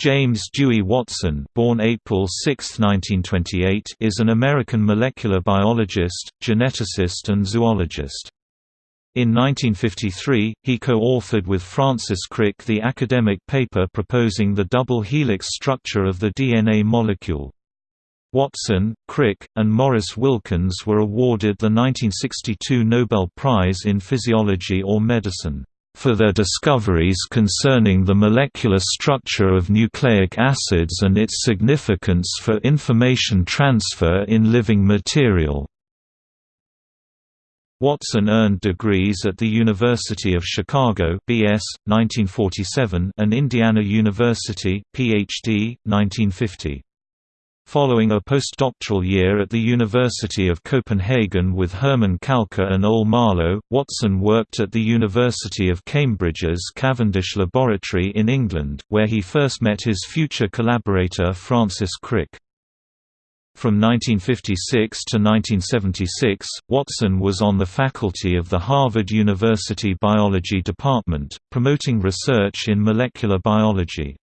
James Dewey Watson born April 6, 1928, is an American molecular biologist, geneticist and zoologist. In 1953, he co-authored with Francis Crick the academic paper proposing the double helix structure of the DNA molecule. Watson, Crick, and Maurice Wilkins were awarded the 1962 Nobel Prize in Physiology or Medicine for their discoveries concerning the molecular structure of nucleic acids and its significance for information transfer in living material. Watson earned degrees at the University of Chicago BS, 1947 and Indiana University, Ph.D., 1950. Following a postdoctoral year at the University of Copenhagen with Herman Kalckar and Ole Maaløe, Watson worked at the University of Cambridge's Cavendish Laboratory in England, where he first met his future collaborator Francis Crick. From 1956 to 1976, Watson was on the faculty of the Harvard University Biology Department, promoting research in molecular biology.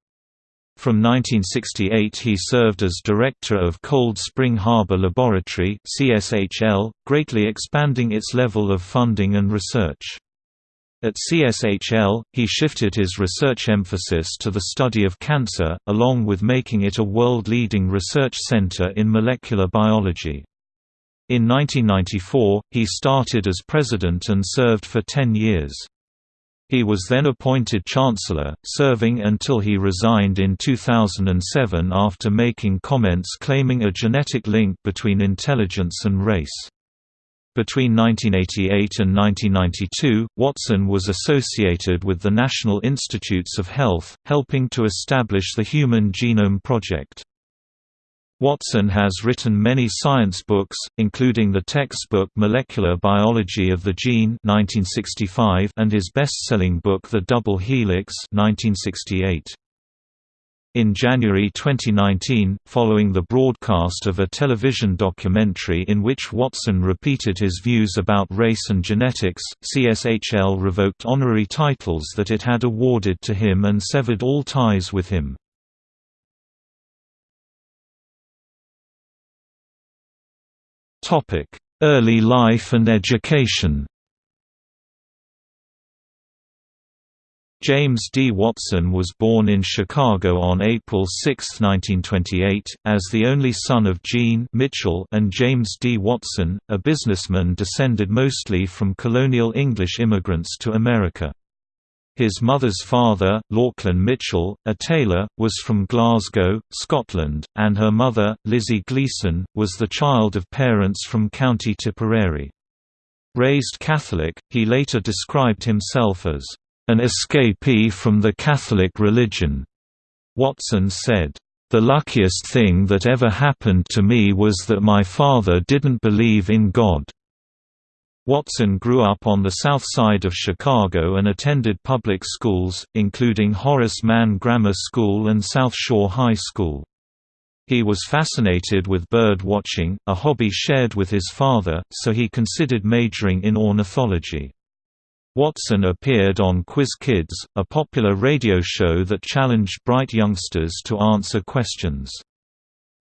From 1968 he served as director of Cold Spring Harbor Laboratory CSHL, greatly expanding its level of funding and research. At CSHL, he shifted his research emphasis to the study of cancer, along with making it a world-leading research center in molecular biology. In 1994, he started as president and served for 10 years. He was then appointed Chancellor, serving until he resigned in 2007 after making comments claiming a genetic link between intelligence and race. Between 1988 and 1992, Watson was associated with the National Institutes of Health, helping to establish the Human Genome Project. Watson has written many science books, including the textbook Molecular Biology of the Gene 1965 and his best-selling book The Double Helix 1968. In January 2019, following the broadcast of a television documentary in which Watson repeated his views about race and genetics, CSHL revoked honorary titles that it had awarded to him and severed all ties with him. Early life and education James D. Watson was born in Chicago on April 6, 1928, as the only son of Jean Mitchell and James D. Watson, a businessman descended mostly from colonial English immigrants to America. His mother's father, Lauchlan Mitchell, a tailor, was from Glasgow, Scotland, and her mother, Lizzie Gleason, was the child of parents from County Tipperary. Raised Catholic, he later described himself as an escapee from the Catholic religion. Watson said, The luckiest thing that ever happened to me was that my father didn't believe in God. Watson grew up on the south side of Chicago and attended public schools, including Horace Mann Grammar School and South Shore High School. He was fascinated with bird watching, a hobby shared with his father, so he considered majoring in ornithology. Watson appeared on Quiz Kids, a popular radio show that challenged bright youngsters to answer questions.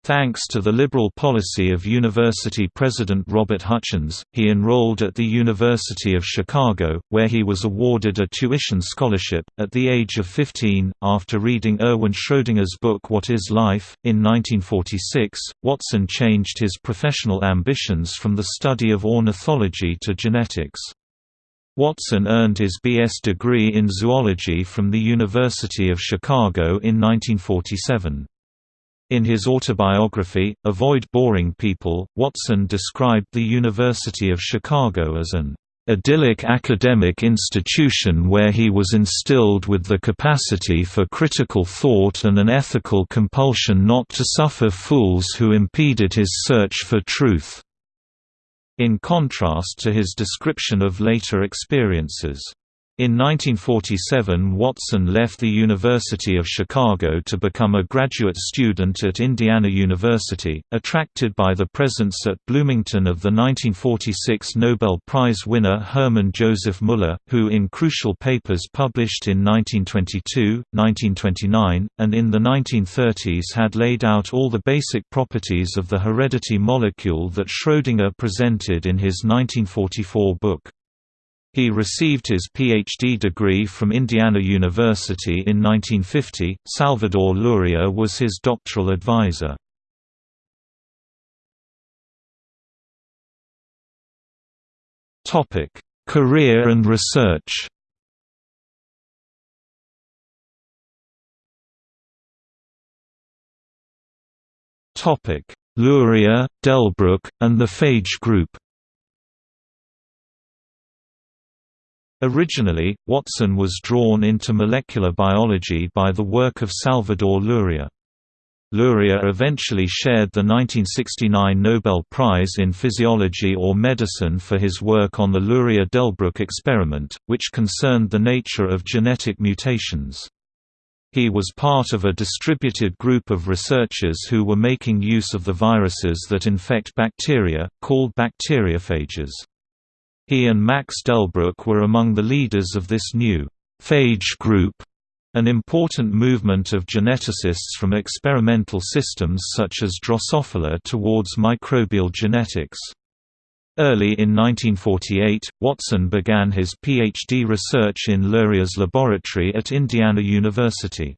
Thanks to the liberal policy of university president Robert Hutchins, he enrolled at the University of Chicago, where he was awarded a tuition scholarship. At the age of 15, after reading Erwin Schrödinger's book What is Life? in 1946, Watson changed his professional ambitions from the study of ornithology to genetics. Watson earned his B.S. degree in zoology from the University of Chicago in 1947. In his autobiography, Avoid Boring People, Watson described the University of Chicago as an idyllic academic institution where he was instilled with the capacity for critical thought and an ethical compulsion not to suffer fools who impeded his search for truth." In contrast to his description of later experiences. In 1947 Watson left the University of Chicago to become a graduate student at Indiana University, attracted by the presence at Bloomington of the 1946 Nobel Prize winner Hermann Joseph Müller, who in crucial papers published in 1922, 1929, and in the 1930s had laid out all the basic properties of the heredity molecule that Schrödinger presented in his 1944 book. He received his PhD degree from Indiana University in 1950. Salvador Luria was his doctoral advisor. Topic: Career and research. Topic: Luria, Delbruck, and the Phage Group. Originally, Watson was drawn into molecular biology by the work of Salvador Luria. Luria eventually shared the 1969 Nobel Prize in Physiology or Medicine for his work on the Luria-Delbruck experiment, which concerned the nature of genetic mutations. He was part of a distributed group of researchers who were making use of the viruses that infect bacteria, called bacteriophages. He and Max Delbruck were among the leaders of this new phage group, an important movement of geneticists from experimental systems such as Drosophila towards microbial genetics. Early in 1948, Watson began his PhD research in Luria's laboratory at Indiana University.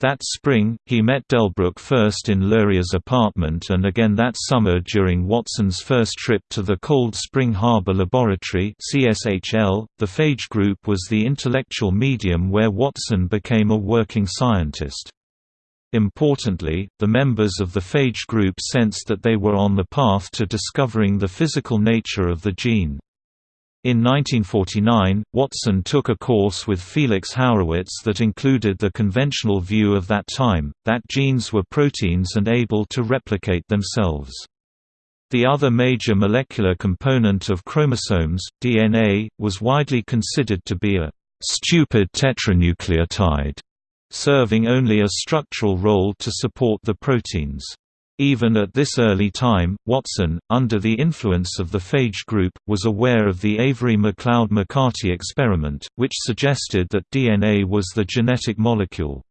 That spring, he met Delbruck first in Luria's apartment and again that summer during Watson's first trip to the Cold Spring Harbor Laboratory CSHL. .The phage group was the intellectual medium where Watson became a working scientist. Importantly, the members of the phage group sensed that they were on the path to discovering the physical nature of the gene. In 1949, Watson took a course with Felix Haurowitz that included the conventional view of that time, that genes were proteins and able to replicate themselves. The other major molecular component of chromosomes, DNA, was widely considered to be a «stupid tetranucleotide», serving only a structural role to support the proteins. Even at this early time, Watson, under the influence of the phage group, was aware of the Avery-MacLeod-McCarty experiment, which suggested that DNA was the genetic molecule.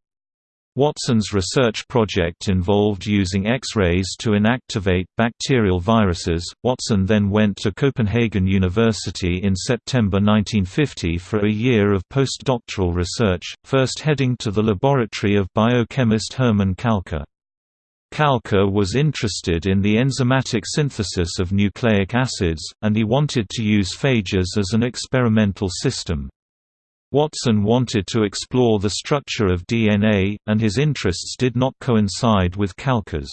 Watson's research project involved using X-rays to inactivate bacterial viruses. Watson then went to Copenhagen University in September 1950 for a year of postdoctoral research, first heading to the laboratory of biochemist Hermann Kalckar. Kalckar was interested in the enzymatic synthesis of nucleic acids, and he wanted to use phages as an experimental system. Watson wanted to explore the structure of DNA, and his interests did not coincide with Kalckar's.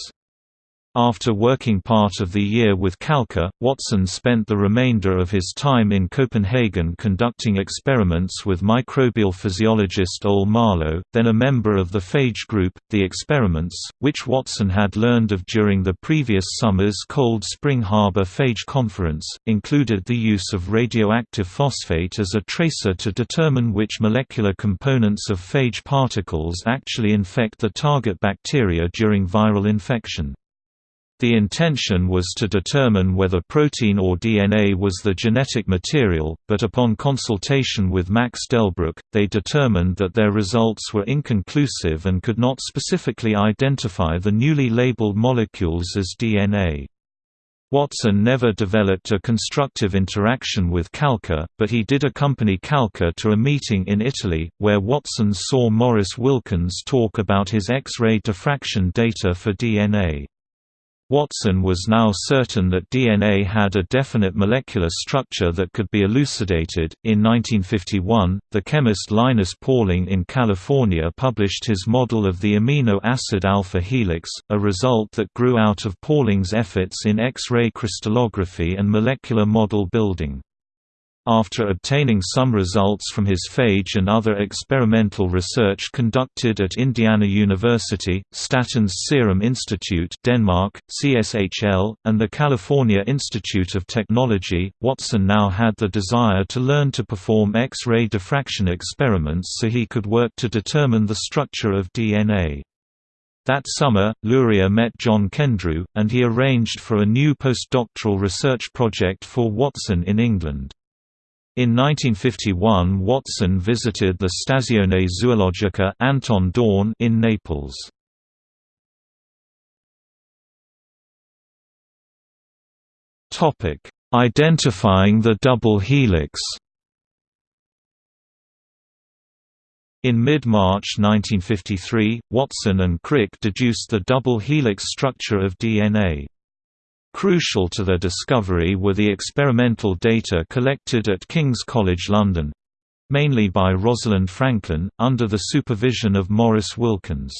After working part of the year with Kalckar, Watson spent the remainder of his time in Copenhagen conducting experiments with microbial physiologist Ole Maaløe, then a member of the phage group. The experiments, which Watson had learned of during the previous summer's Cold Spring Harbor Phage Conference, included the use of radioactive phosphate as a tracer to determine which molecular components of phage particles actually infect the target bacteria during viral infection. The intention was to determine whether protein or DNA was the genetic material, but upon consultation with Max Delbruck, they determined that their results were inconclusive and could not specifically identify the newly labeled molecules as DNA. Watson never developed a constructive interaction with Kalckar, but he did accompany Kalckar to a meeting in Italy, where Watson saw Maurice Wilkins talk about his X-ray diffraction data for DNA. Watson was now certain that DNA had a definite molecular structure that could be elucidated. In 1951, the chemist Linus Pauling in California published his model of the amino acid alpha helix, a result that grew out of Pauling's efforts in X ray crystallography and molecular model building. After obtaining some results from his phage and other experimental research conducted at Indiana University, Statens Serum Institute Denmark, CSHL, and the California Institute of Technology, Watson now had the desire to learn to perform X-ray diffraction experiments so he could work to determine the structure of DNA. That summer, Luria met John Kendrew, and he arranged for a new postdoctoral research project for Watson in England. In 1951 Watson visited the Stazione Zoologica Anton Dohrn in Naples. Identifying the double helix In mid-March 1953, Watson and Crick deduced the double helix structure of DNA. Crucial to their discovery were the experimental data collected at King's College London mainly by Rosalind Franklin, under the supervision of Maurice Wilkins.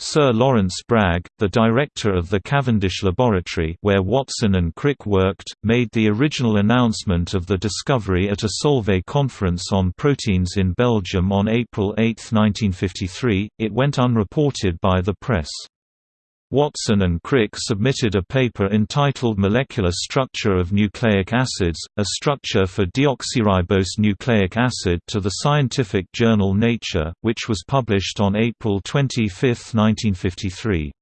Sir Lawrence Bragg, the director of the Cavendish Laboratory where Watson and Crick worked, made the original announcement of the discovery at a Solvay conference on proteins in Belgium on April 8, 1953. It went unreported by the press. Watson and Crick submitted a paper entitled Molecular Structure of Nucleic Acids, a structure for deoxyribose nucleic acid to the scientific journal Nature, which was published on April 25, 1953.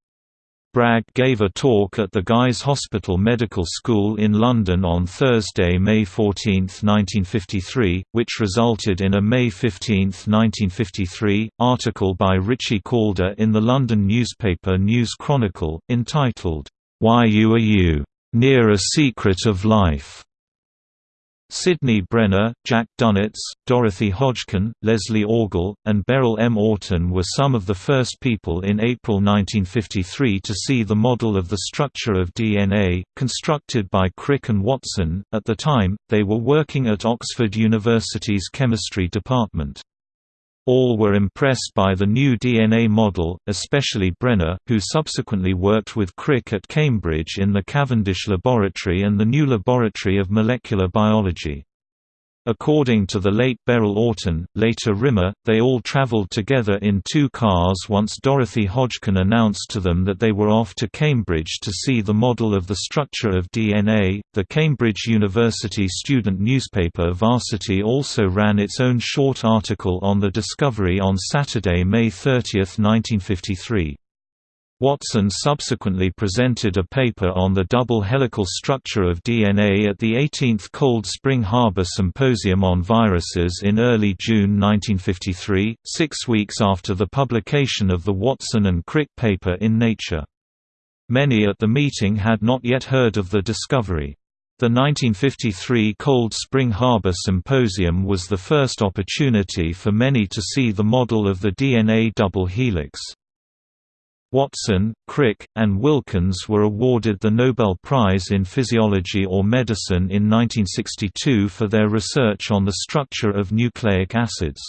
Bragg gave a talk at the Guy's Hospital Medical School in London on Thursday, May 14, 1953, which resulted in a May 15, 1953, article by Richie Calder in the London newspaper News Chronicle, entitled, Why You Are You? Near a Secret of Life. Sidney Brenner, Jack Dunitz, Dorothy Hodgkin, Leslie Orgel, and Beryl M. Oughton were some of the first people in April 1953 to see the model of the structure of DNA, constructed by Crick and Watson. At the time, they were working at Oxford University's chemistry department. All were impressed by the new DNA model, especially Brenner, who subsequently worked with Crick at Cambridge in the Cavendish Laboratory and the new Laboratory of Molecular Biology. According to the late Beryl Oughton, later Rimmer, they all traveled together in two cars once Dorothy Hodgkin announced to them that they were off to Cambridge to see the model of the structure of DNA. The Cambridge University student newspaper Varsity also ran its own short article on the discovery on Saturday, May 30, 1953. Watson subsequently presented a paper on the double helical structure of DNA at the 18th Cold Spring Harbor Symposium on Viruses in early June 1953, six weeks after the publication of the Watson and Crick paper in Nature. Many at the meeting had not yet heard of the discovery. The 1953 Cold Spring Harbor Symposium was the first opportunity for many to see the model of the DNA double helix. Watson, Crick, and Wilkins were awarded the Nobel Prize in Physiology or Medicine in 1962 for their research on the structure of nucleic acids.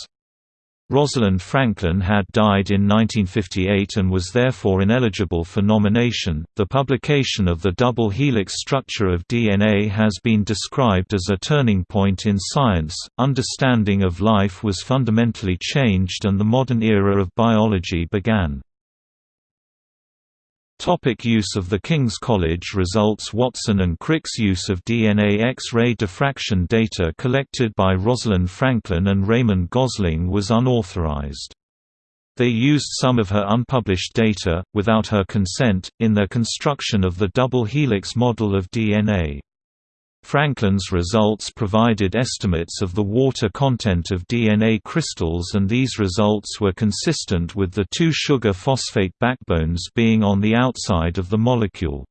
Rosalind Franklin had died in 1958 and was therefore ineligible for nomination. The publication of the double helix structure of DNA has been described as a turning point in science. Understanding of life was fundamentally changed and the modern era of biology began. Topic use of the King's College results Watson and Crick's use of DNA X-ray diffraction data collected by Rosalind Franklin and Raymond Gosling was unauthorized. They used some of her unpublished data, without her consent, in their construction of the double helix model of DNA. Franklin's results provided estimates of the water content of DNA crystals and these results were consistent with the two sugar phosphate backbones being on the outside of the molecule.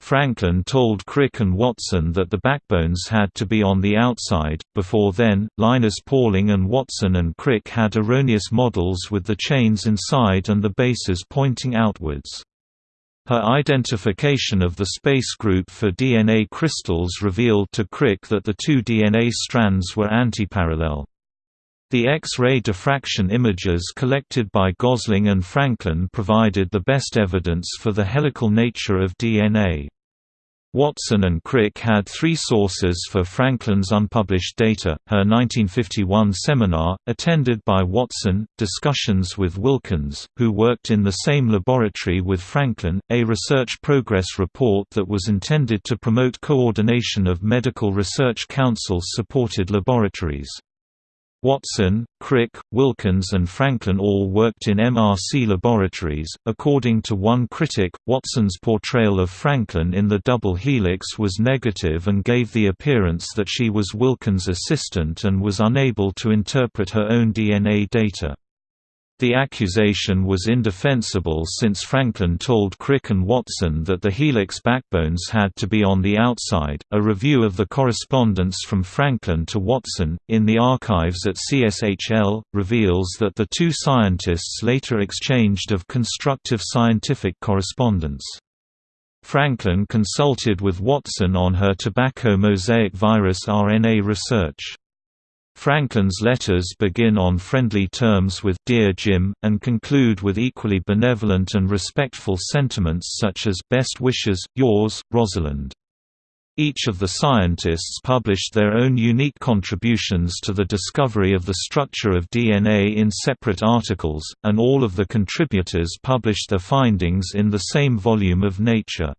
Franklin told Crick and Watson that the backbones had to be on the outside. Before then, Linus Pauling and Watson and Crick had erroneous models with the chains inside and the bases pointing outwards. Her identification of the space group for DNA crystals revealed to Crick that the two DNA strands were antiparallel. The X-ray diffraction images collected by Gosling and Franklin provided the best evidence for the helical nature of DNA. Watson and Crick had three sources for Franklin's unpublished data, her 1951 seminar, attended by Watson, discussions with Wilkins, who worked in the same laboratory with Franklin, a research progress report that was intended to promote coordination of Medical Research Council-supported laboratories. Watson, Crick, Wilkins, and Franklin all worked in MRC laboratories. According to one critic, Watson's portrayal of Franklin in the double helix was negative and gave the appearance that she was Wilkins' assistant and was unable to interpret her own DNA data. The accusation was indefensible since Franklin told Crick and Watson that the helix backbones had to be on the outside. A review of the correspondence from Franklin to Watson, in the archives at CSHL, reveals that the two scientists later exchanged of constructive scientific correspondence. Franklin consulted with Watson on her tobacco mosaic virus RNA research. Franklin's letters begin on friendly terms with Dear Jim, and conclude with equally benevolent and respectful sentiments such as Best wishes, yours, Rosalind. Each of the scientists published their own unique contributions to the discovery of the structure of DNA in separate articles, and all of the contributors published their findings in the same volume of Nature.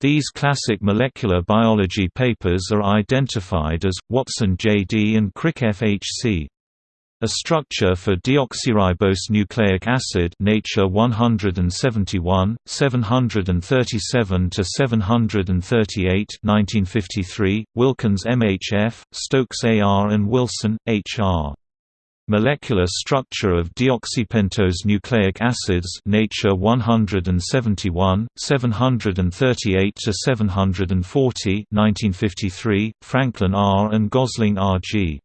These classic molecular biology papers are identified as, Watson JD and Crick FHC. A structure for deoxyribose nucleic acid Nature 171, 737 to 738, 1953, Wilkins MHF, Stokes AR and Wilson HR. Molecular structure of deoxypentose nucleic acids Nature 171, 738 to 740, 1953, Franklin R and Gosling R. G.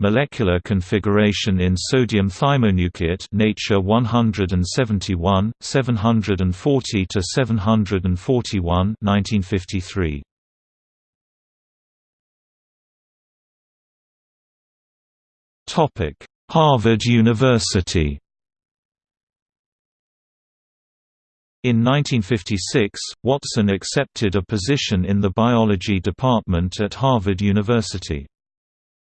Molecular configuration in sodium thymonucleate Nature 171, 740 to 741, 1953. Harvard University In 1956, Watson accepted a position in the biology department at Harvard University.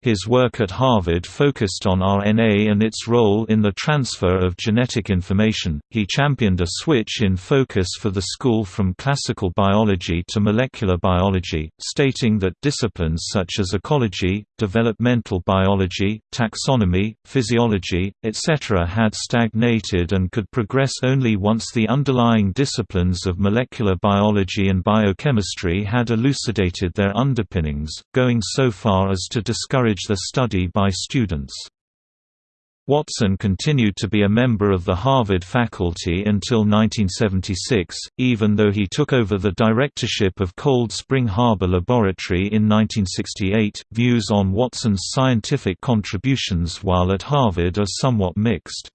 His work at Harvard focused on RNA and its role in the transfer of genetic information. He championed a switch in focus for the school from classical biology to molecular biology, stating that disciplines such as ecology, developmental biology, taxonomy, physiology, etc. had stagnated and could progress only once the underlying disciplines of molecular biology and biochemistry had elucidated their underpinnings, going so far as to discourage encourage the study by students. Watson continued to be a member of the Harvard faculty until 1976, even though he took over the directorship of Cold Spring Harbor Laboratory in 1968. Views on Watson's scientific contributions while at Harvard are somewhat mixed.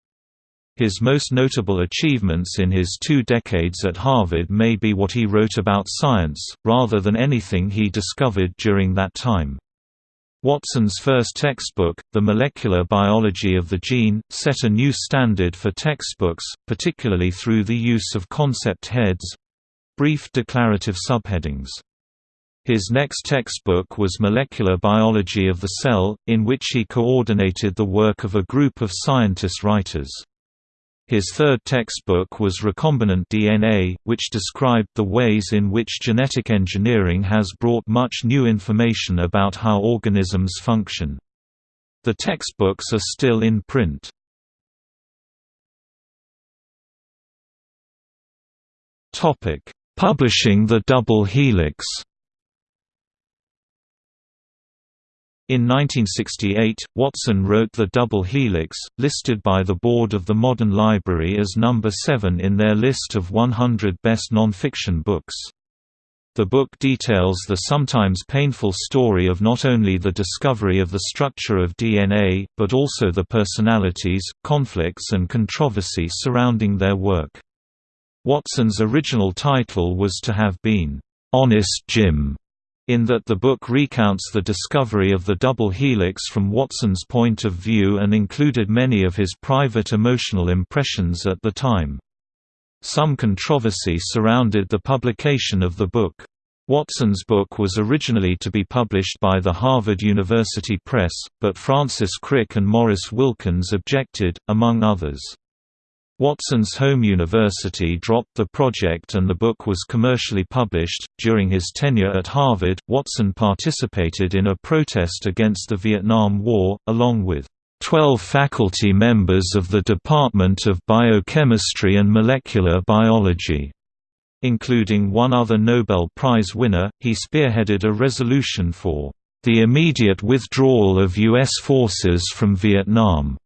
His most notable achievements in his two decades at Harvard may be what he wrote about science, rather than anything he discovered during that time. Watson's first textbook, The Molecular Biology of the Gene, set a new standard for textbooks, particularly through the use of concept heads—brief declarative subheadings. His next textbook was Molecular Biology of the Cell, in which he coordinated the work of a group of scientist writers. His third textbook was Recombinant DNA, which described the ways in which genetic engineering has brought much new information about how organisms function. The textbooks are still in print. Publishing the double helix In 1968, Watson wrote The Double Helix, listed by the Board of the Modern Library as number 7 in their list of 100 best nonfiction books. The book details the sometimes painful story of not only the discovery of the structure of DNA, but also the personalities, conflicts and controversy surrounding their work. Watson's original title was to have been, "'Honest Jim' in that the book recounts the discovery of the double helix from Watson's point of view and included many of his private emotional impressions at the time. Some controversy surrounded the publication of the book. Watson's book was originally to be published by the Harvard University Press, but Francis Crick and Maurice Wilkins objected, among others. Watson's home university dropped the project and the book was commercially published. During his tenure at Harvard, Watson participated in a protest against the Vietnam War, along with 12 faculty members of the Department of Biochemistry and Molecular Biology. Including one other Nobel Prize winner, he spearheaded a resolution for the immediate withdrawal of U.S. forces from Vietnam.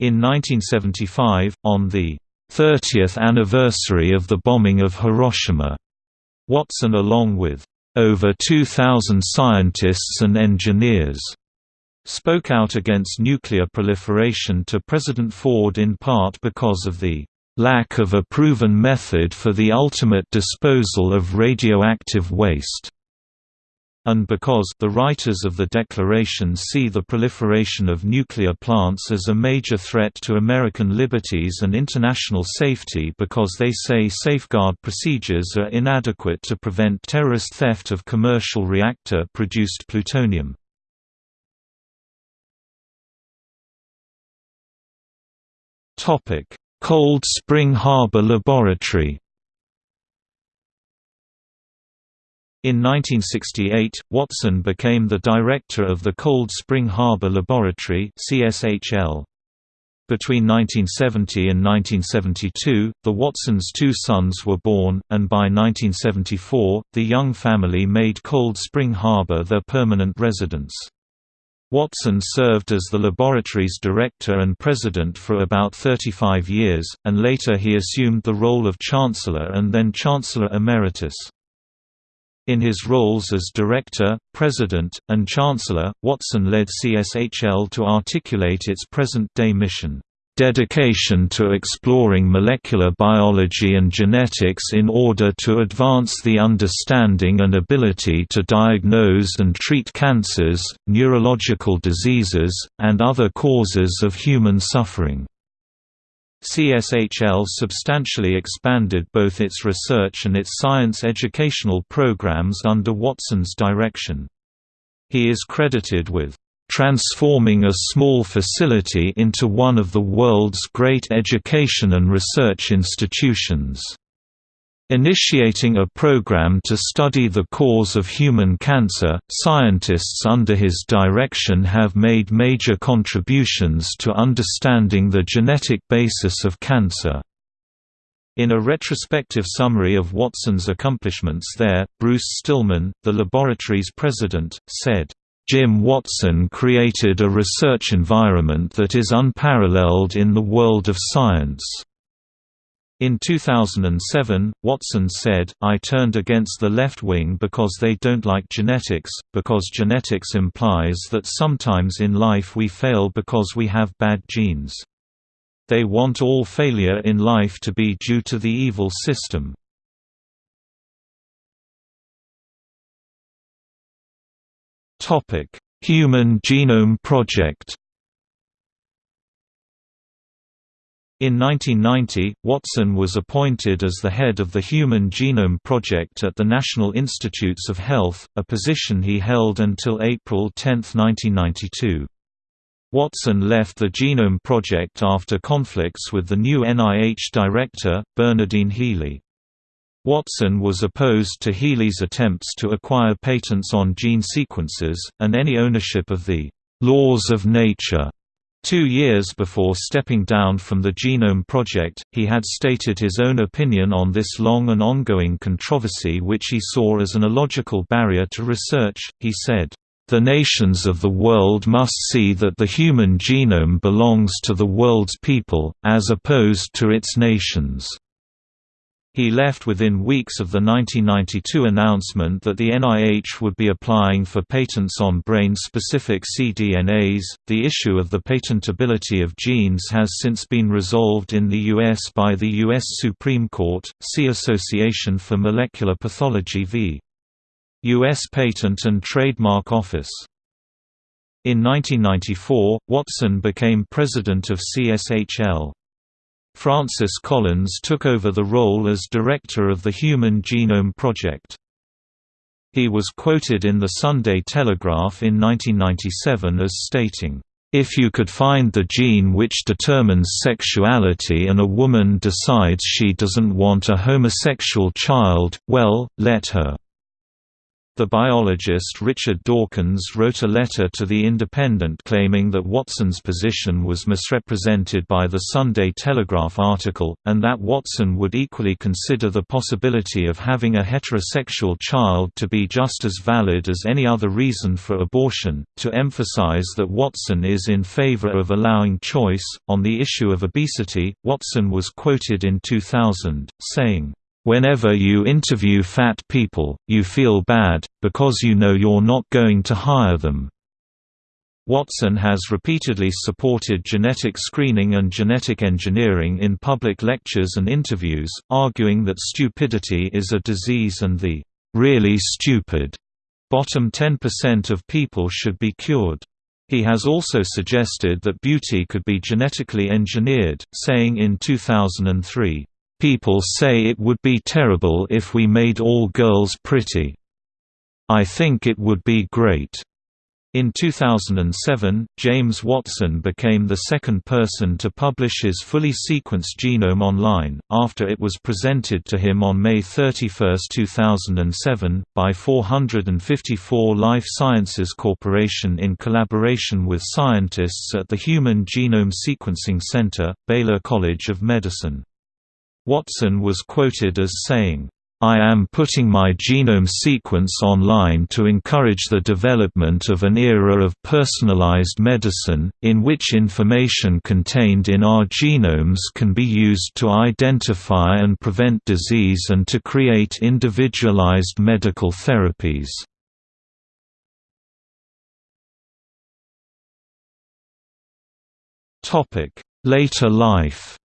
In 1975, on the 30th anniversary of the bombing of Hiroshima, Watson along with over 2,000 scientists and engineers spoke out against nuclear proliferation to President Ford in part because of the lack of a proven method for the ultimate disposal of radioactive waste and because the writers of the Declaration see the proliferation of nuclear plants as a major threat to American liberties and international safety because they say safeguard procedures are inadequate to prevent terrorist theft of commercial reactor-produced plutonium. Cold Spring Harbor Laboratory In 1968, Watson became the director of the Cold Spring Harbor Laboratory CSHL. Between 1970 and 1972, the Watsons' two sons were born, and by 1974, the young family made Cold Spring Harbor their permanent residence. Watson served as the laboratory's director and president for about 35 years, and later he assumed the role of chancellor and then chancellor emeritus. In his roles as director, president, and chancellor, Watson led CSHL to articulate its present-day mission dedication to exploring molecular biology and genetics in order to advance the understanding and ability to diagnose and treat cancers, neurological diseases, and other causes of human suffering. CSHL substantially expanded both its research and its science educational programs under Watson's direction. He is credited with transforming a small facility into one of the world's great education and research institutions. Initiating a program to study the cause of human cancer, scientists under his direction have made major contributions to understanding the genetic basis of cancer. In a retrospective summary of Watson's accomplishments there, Bruce Stillman, the laboratory's president, said, Jim Watson created a research environment that is unparalleled in the world of science. In 2007, Watson said, I turned against the left wing because they don't like genetics, because genetics implies that sometimes in life we fail because we have bad genes. They want all failure in life to be due to the evil system. Human Genome Project. In 1990, Watson was appointed as the head of the Human Genome Project at the National Institutes of Health, a position he held until April 10, 1992. Watson left the Genome Project after conflicts with the new NIH director, Bernardine Healy. Watson was opposed to Healy's attempts to acquire patents on gene sequences, and any ownership of the «laws of nature». Two years before stepping down from the Genome Project, he had stated his own opinion on this long and ongoing controversy which he saw as an illogical barrier to research. He said, the nations of the world must see that the human genome belongs to the world's people, as opposed to its nations. He left within weeks of the 1992 announcement that the NIH would be applying for patents on brain-specific cDNAs. The issue of the patentability of genes has since been resolved in the U.S. by the U.S. Supreme Court. See Association for Molecular Pathology v. U.S. Patent and Trademark Office. In 1994, Watson became president of CSHL. Francis Collins took over the role as director of the Human Genome Project. He was quoted in the Sunday Telegraph in 1997 as stating, "...if you could find the gene which determines sexuality and a woman decides she doesn't want a homosexual child, well, let her." The biologist Richard Dawkins wrote a letter to The Independent claiming that Watson's position was misrepresented by the Sunday Telegraph article, and that Watson would equally consider the possibility of having a heterosexual child to be just as valid as any other reason for abortion, to emphasize that Watson is in favor of allowing choice. On the issue of obesity, Watson was quoted in 2000, saying, Whenever you interview fat people, you feel bad, because you know you're not going to hire them. Watson has repeatedly supported genetic screening and genetic engineering in public lectures and interviews, arguing that stupidity is a disease and the really stupid bottom 10% of people should be cured. He has also suggested that beauty could be genetically engineered, saying in 2003, People say it would be terrible if we made all girls pretty. I think it would be great. In 2007, James Watson became the second person to publish his fully sequenced genome online, after it was presented to him on May 31, 2007, by 454 Life Sciences Corporation in collaboration with scientists at the Human Genome Sequencing Center, Baylor College of Medicine. Watson was quoted as saying, I am putting my genome sequence online to encourage the development of an era of personalized medicine, in which information contained in our genomes can be used to identify and prevent disease and to create individualized medical therapies. Later life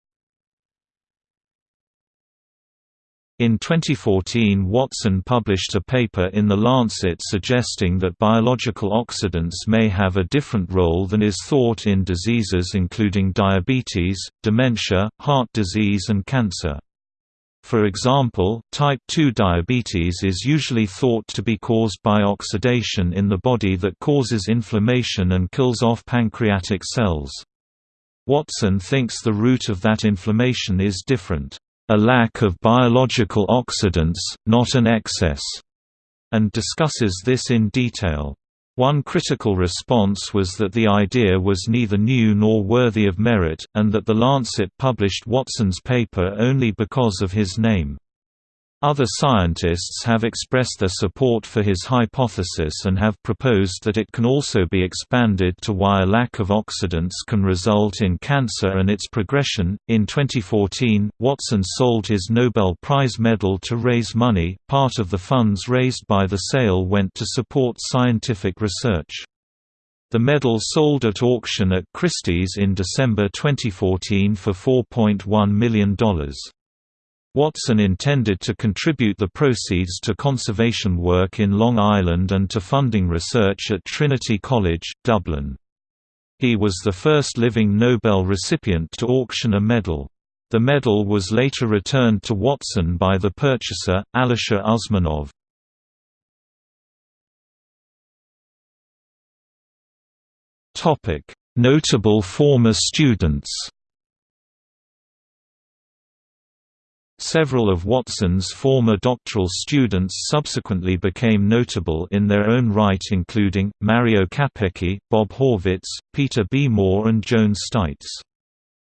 In 2014 Watson published a paper in The Lancet suggesting that biological oxidants may have a different role than is thought in diseases including diabetes, dementia, heart disease and cancer. For example, type 2 diabetes is usually thought to be caused by oxidation in the body that causes inflammation and kills off pancreatic cells. Watson thinks the root of that inflammation is different a lack of biological oxidants, not an excess, and discusses this in detail. One critical response was that the idea was neither new nor worthy of merit, and that The Lancet published Watson's paper only because of his name. Other scientists have expressed their support for his hypothesis and have proposed that it can also be expanded to why a lack of oxidants can result in cancer and its progression. In 2014, Watson sold his Nobel Prize medal to raise money. Part of the funds raised by the sale went to support scientific research. The medal sold at auction at Christie's in December 2014 for $4.1 million. Watson intended to contribute the proceeds to conservation work in Long Island and to funding research at Trinity College, Dublin. He was the first living Nobel recipient to auction a medal. The medal was later returned to Watson by the purchaser, Alisher Usmanov. Notable former students Several of Watson's former doctoral students subsequently became notable in their own right including, Mario Capecchi, Bob Horvitz, Peter B. Moore and Joan Steitz.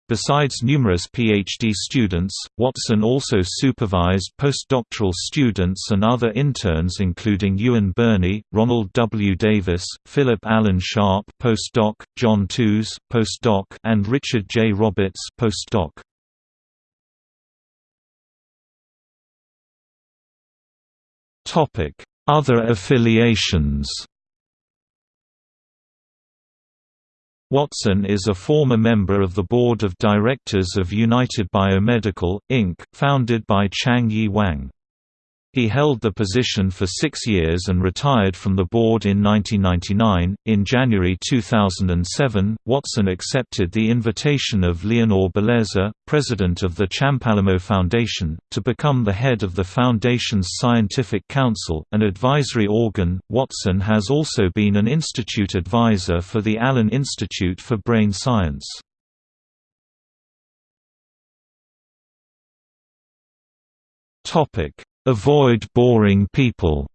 Besides numerous PhD students, Watson also supervised postdoctoral students and other interns including Ewan Birney, Ronald W. Davis, Philip Allen Sharp postdoc, John Tooze, postdoc, and Richard J. Roberts postdoc. Other affiliations Watson is a former member of the board of directors of United Biomedical, Inc., founded by Chang Yi Wang. He held the position for six years and retired from the board in 1999. In January 2007, Watson accepted the invitation of Leonor Beleza, president of the Champalimaud Foundation, to become the head of the foundation's Scientific Council, an advisory organ. Watson has also been an institute advisor for the Allen Institute for Brain Science. Topic Avoid boring people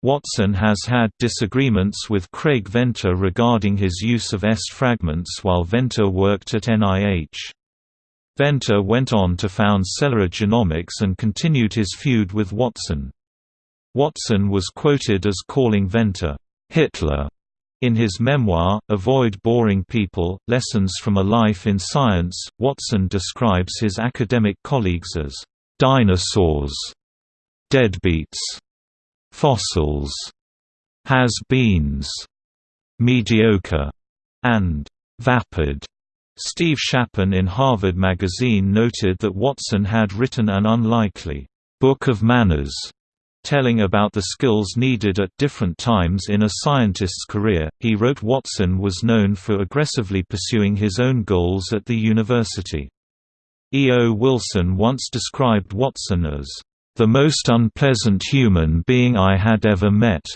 Watson has had disagreements with Craig Venter regarding his use of S fragments while Venter worked at NIH. Venter went on to found Celera Genomics and continued his feud with Watson. Watson was quoted as calling Venter, "'Hitler' In his memoir, Avoid Boring People, Lessons from a Life in Science, Watson describes his academic colleagues as, "...dinosaurs", "...deadbeats", "...fossils", "...has-beens", "...mediocre", and "...vapid". Steve Shapin in Harvard Magazine noted that Watson had written an unlikely, "...book of manners", telling about the skills needed at different times in a scientist's career. He wrote Watson was known for aggressively pursuing his own goals at the university. E. O. Wilson once described Watson as the most unpleasant human being I had ever met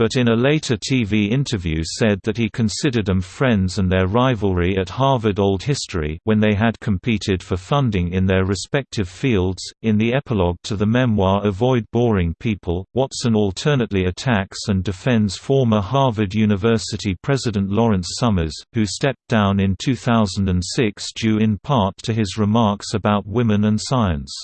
but in a later TV interview said that he considered them friends and their rivalry at Harvard Old History when they had competed for funding in their respective fields. In the epilogue to the memoir Avoid Boring People, Watson alternately attacks and defends former Harvard University President Lawrence Summers, who stepped down in 2006 due in part to his remarks about women and science.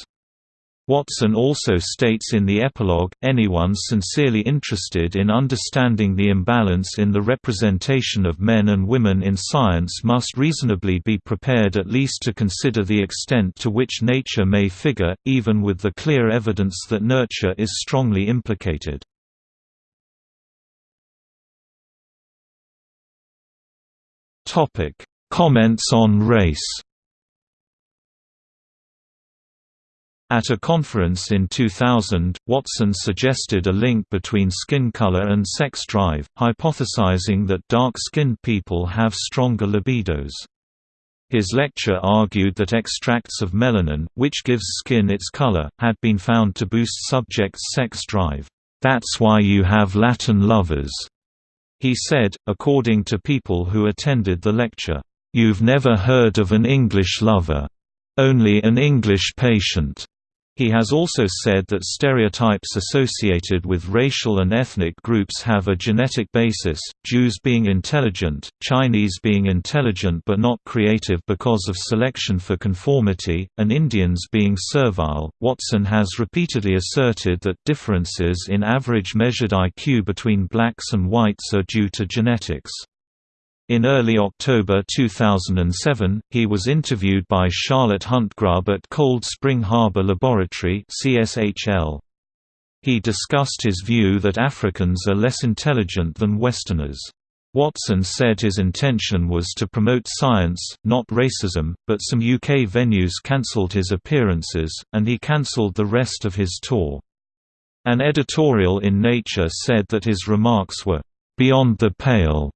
Watson also states in the epilogue, anyone sincerely interested in understanding the imbalance in the representation of men and women in science must reasonably be prepared at least to consider the extent to which nature may figure, even with the clear evidence that nurture is strongly implicated. Comments on race At a conference in 2000, Watson suggested a link between skin color and sex drive, hypothesizing that dark-skinned people have stronger libidos. His lecture argued that extracts of melanin, which gives skin its color, had been found to boost subjects' sex drive. That's why you have Latin lovers, he said, according to people who attended the lecture. You've never heard of an English lover. Only an English patient. He has also said that stereotypes associated with racial and ethnic groups have a genetic basis, Jews being intelligent, Chinese being intelligent but not creative because of selection for conformity, and Indians being servile. Watson has repeatedly asserted that differences in average measured IQ between blacks and whites are due to genetics. In early October 2007, he was interviewed by Charlotte Hunt Grubbe at Cold Spring Harbor Laboratory CSHL. He discussed his view that Africans are less intelligent than Westerners. Watson said his intention was to promote science, not racism, but some UK venues cancelled his appearances, and he cancelled the rest of his tour. An editorial in Nature said that his remarks were, "...beyond the pale."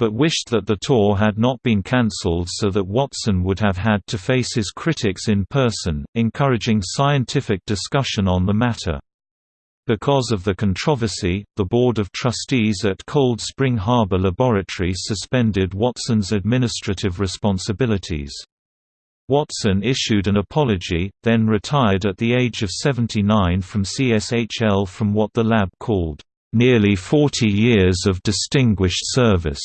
But wished that the tour had not been cancelled so that Watson would have had to face his critics in person, encouraging scientific discussion on the matter. Because of the controversy, the Board of Trustees at Cold Spring Harbor Laboratory suspended Watson's administrative responsibilities. Watson issued an apology, then retired at the age of 79 from CSHL from what the lab called, "...nearly 40 years of distinguished service."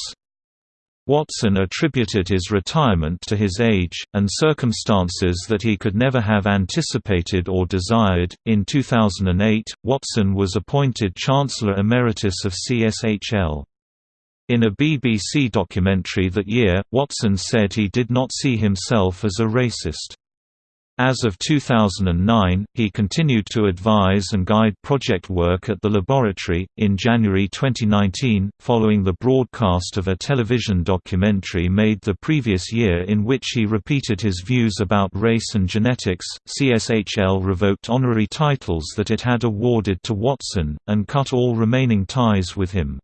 Watson attributed his retirement to his age, and circumstances that he could never have anticipated or desired. In 2008, Watson was appointed Chancellor Emeritus of CSHL. In a BBC documentary that year, Watson said he did not see himself as a racist. As of 2009, he continued to advise and guide project work at the laboratory. In January 2019, following the broadcast of a television documentary made the previous year in which he repeated his views about race and genetics, CSHL revoked honorary titles that it had awarded to Watson, and cut all remaining ties with him.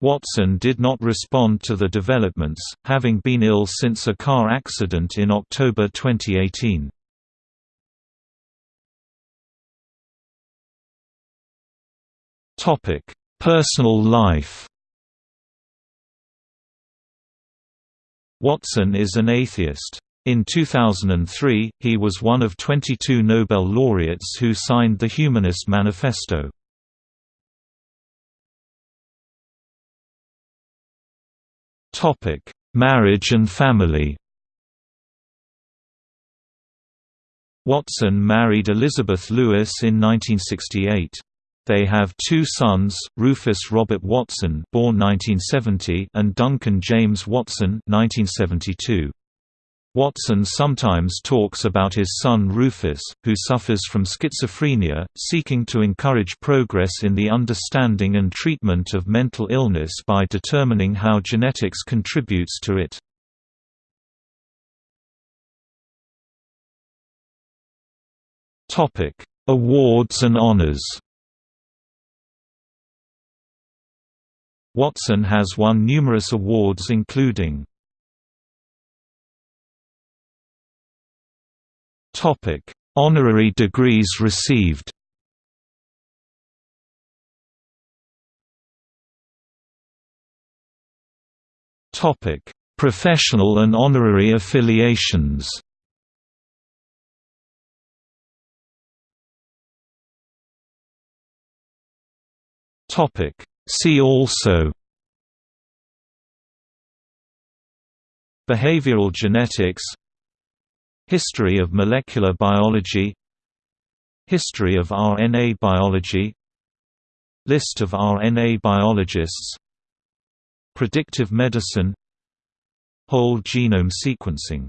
Watson did not respond to the developments, having been ill since a car accident in October 2018. Topic: Personal life. Watson is an atheist. In 2003, he was one of 22 Nobel laureates who signed the Humanist Manifesto. Topic: Marriage and family. Watson married Elizabeth Lewis in 1968. They have two sons, Rufus Robert Watson born 1970 and Duncan James Watson 1972. Watson sometimes talks about his son Rufus, who suffers from schizophrenia, seeking to encourage progress in the understanding and treatment of mental illness by determining how genetics contributes to it. Awards and honors Watson has won numerous awards including Honorary degrees received Professional and honorary affiliations Topic See also Behavioral genetics History of molecular biology History of RNA biology List of RNA biologists Predictive medicine Whole genome sequencing